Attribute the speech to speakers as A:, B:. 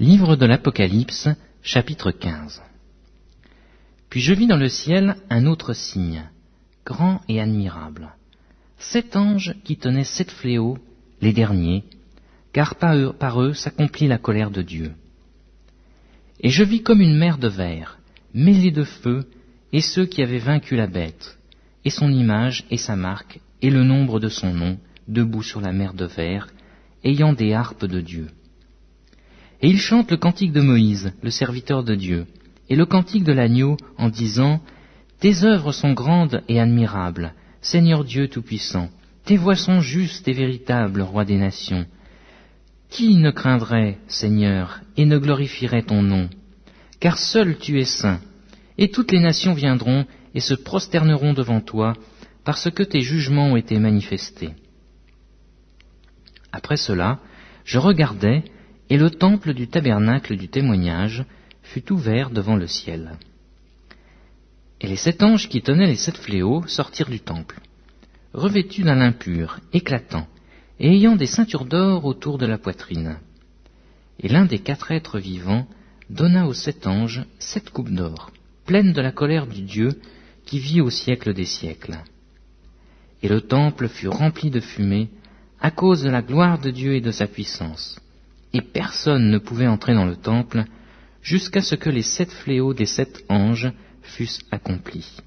A: Livre de l'Apocalypse, chapitre 15. Puis je vis dans le ciel un autre signe, grand et admirable. Sept anges qui tenaient sept fléaux, les derniers, car par eux, s'accomplit la colère de Dieu. Et je vis comme une mer de verre, mêlée de feu, et ceux qui avaient vaincu la bête, et son image et sa marque, et le nombre de son nom, debout sur la mer de verre, ayant des harpes de Dieu. Et ils chantent le cantique de Moïse, le serviteur de Dieu, et le cantique de l'agneau en disant Tes œuvres sont grandes et admirables, Seigneur Dieu Tout-Puissant, tes voix sont justes et véritables, Roi des nations. Qui ne craindrait, Seigneur, et ne glorifierait ton nom? Car seul tu es saint, et toutes les nations viendront et se prosterneront devant toi, parce que tes jugements ont été manifestés. Après cela, je regardais, et le temple du tabernacle du témoignage fut ouvert devant le ciel. Et les sept anges qui tenaient les sept fléaux sortirent du temple, revêtus d'un lin pur, éclatant, et ayant des ceintures d'or autour de la poitrine. Et l'un des quatre êtres vivants donna aux sept anges sept coupes d'or, pleines de la colère du Dieu qui vit au siècle des siècles. Et le temple fut rempli de fumée à cause de la gloire de Dieu et de sa puissance et personne ne pouvait entrer dans le temple jusqu'à ce que les sept fléaux des sept anges fussent accomplis.